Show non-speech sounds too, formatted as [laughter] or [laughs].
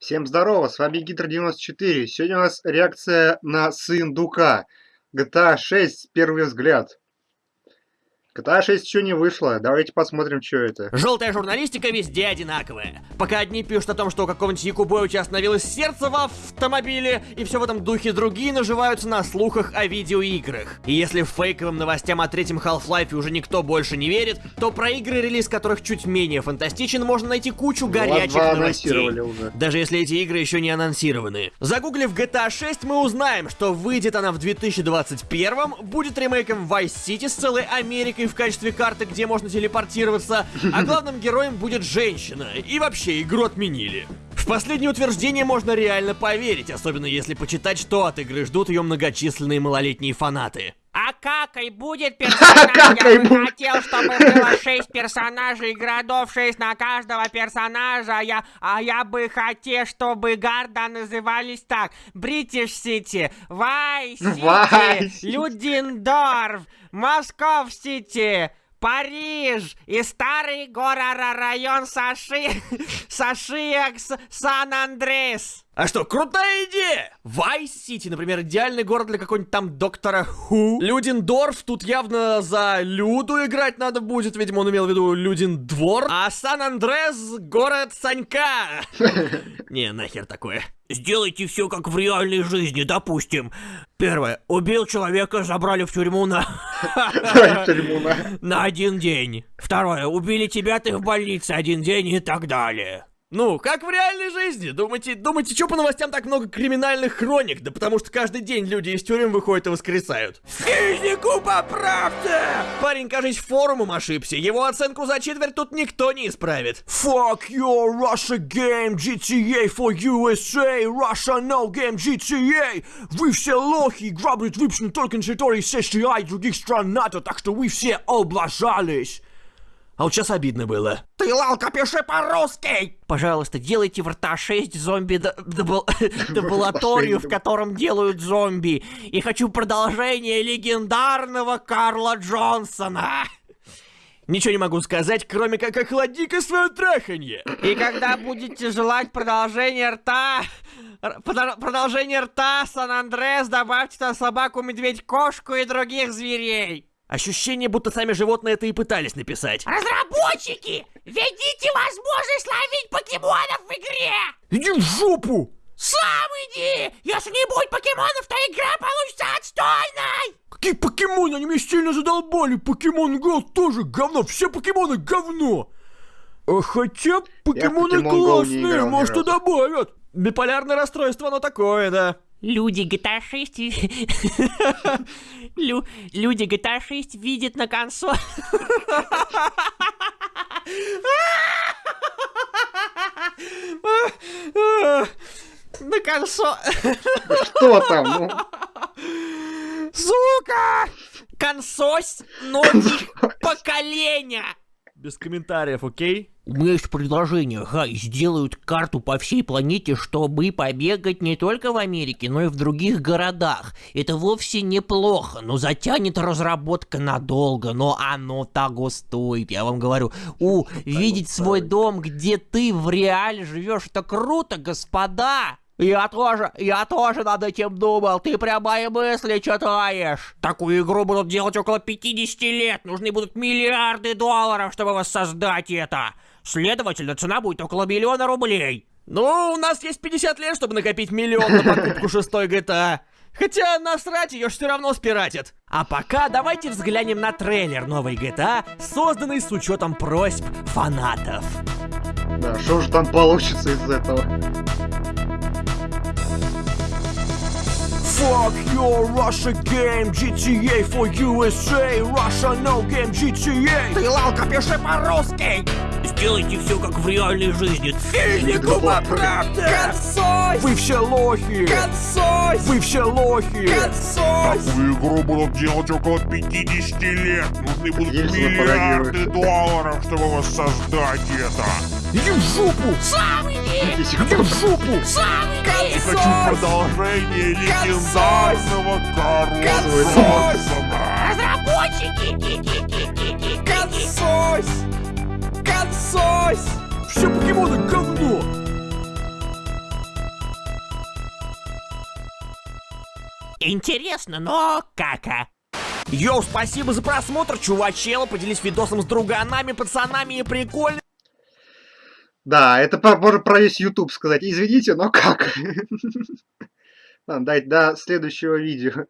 Всем здорово, с вами Гидр94. Сегодня у нас реакция на Сындука. GTA 6 первый взгляд. GTA 6 еще не вышло, давайте посмотрим, что это. Желтая журналистика везде одинаковая. Пока одни пишут о том, что у какого-нибудь Якубовича остановилось сердце в автомобиле, и все в этом духе другие наживаются на слухах о видеоиграх. И если фейковым новостям о третьем Half-Life уже никто больше не верит, то про игры, релиз которых чуть менее фантастичен, можно найти кучу горячих новостей. уже. Даже если эти игры еще не анонсированы. Загуглив GTA 6, мы узнаем, что выйдет она в 2021, будет ремейком Vice City с целой Америкой в качестве карты, где можно телепортироваться, а [laughs] главным героем будет женщина. И вообще, игру отменили. В последнее утверждение можно реально поверить, особенно если почитать, что от игры ждут ее многочисленные малолетние фанаты. А какой будет [laughs] персонаж? Я бы хотел, чтобы было 6 персонажей, городов 6 на каждого персонажа. Я, а я бы хотел, чтобы города назывались так. Бритиш Сити, Вай [laughs] Сити. Людендорф, Москов Сити, Париж и старый город район Саши, [laughs] Сашиекс, Сан-Андрес. А что, крутая идея! Вайс-Сити, например, идеальный город для какого-нибудь там доктора Ху. Людендорф, тут явно за Люду играть надо будет, видимо, он имел в виду Людендвор. А Сан-Андрес — город Санька. [laughs] Не, нахер такое. Сделайте все как в реальной жизни, допустим. Первое. Убил человека, забрали в тюрьму, на. [laughs] [laughs] на один день. Второе. Убили тебя, ты в больнице один день и так далее. Ну, как в реальной жизни. Думаете, думаете, что по новостям так много криминальных хроник? Да потому что каждый день люди из тюрем выходят и воскресают. Физику поправьте! Парень, кажется, форумом ошибся. Его оценку за четверть тут никто не исправит. Fuck your Russia game, GTA for USA, Russia no game, GTA! Вы все лохи, игра будет выпущена только на территории США и других стран НАТО, так что вы все облажались. А вот сейчас обидно было. Ты, Лалка, пиши по-русски! Пожалуйста, делайте в рта 6 зомби дебулаторию, [laughs] в котором делают зомби. И хочу продолжение легендарного Карла Джонсона. Ничего не могу сказать, кроме как охлади-ка свое траханье. И когда будете желать продолжение рта... Продолжение рта Сан-Андрес, добавьте туда собаку, медведь, кошку и других зверей. Ощущение, будто сами животные это и пытались написать. Разработчики, введите возможность ловить покемонов в игре! Иди в жопу! Сам иди! Если не будет покемонов, то игра получится отстойной! Какие покемоны? Они меня сильно задолбали. Покемон Го тоже говно. Все покемоны говно. А хотя покемоны классные, может и добавят. Биполярное расстройство, оно такое, да. Люди GTA 6... и- Лю- Люди GTA 6 видят на консоль... На консоль... Что там? Ну, Сука! Консось новых поколения! Без комментариев, окей? У меня есть предложение, Гай, сделают карту по всей планете, чтобы побегать не только в Америке, но и в других городах. Это вовсе неплохо, но затянет разработка надолго, но оно того стоит, я вам говорю. У, видеть свой дом, где ты в реале живешь, это круто, господа! Я тоже, я тоже над этим думал, ты прям мои мысли читаешь. Такую игру будут делать около 50 лет, нужны будут миллиарды долларов, чтобы воссоздать это. Следовательно, цена будет около миллиона рублей. Ну, у нас есть 50 лет, чтобы накопить миллион на покупку шестой GTA. Хотя насрать ее все равно спиратят. А пока давайте взглянем на трейлер новой GTA, созданный с учетом просьб фанатов. да, что же там получится из этого? Fuck your Russia game, GTA for USA, Russia no game, GTA. Ты, Лалка, пиши по-русски. Сделайте все как в реальной жизни. Физику поправьте! Консось! Вы все лохи! Консось! Вы все лохи! Консось! Такую игру будут делать около 50 лет. Нужны будут Ельцина миллиарды долларов, чтобы воссоздать это. Иди в жопу! Сам иди! Иди в жопу! Сам иди! И хочу продолжение легендарного Карла. Разработчики! лосось! Все покемоны говно! Интересно, но кака. Йоу, спасибо за просмотр, чувачела. Поделись видосом с друганами, пацанами и прикольно. Да, это можно про весь YouTube сказать. Извините, но как? [laughs] Ладно, дайте до следующего видео.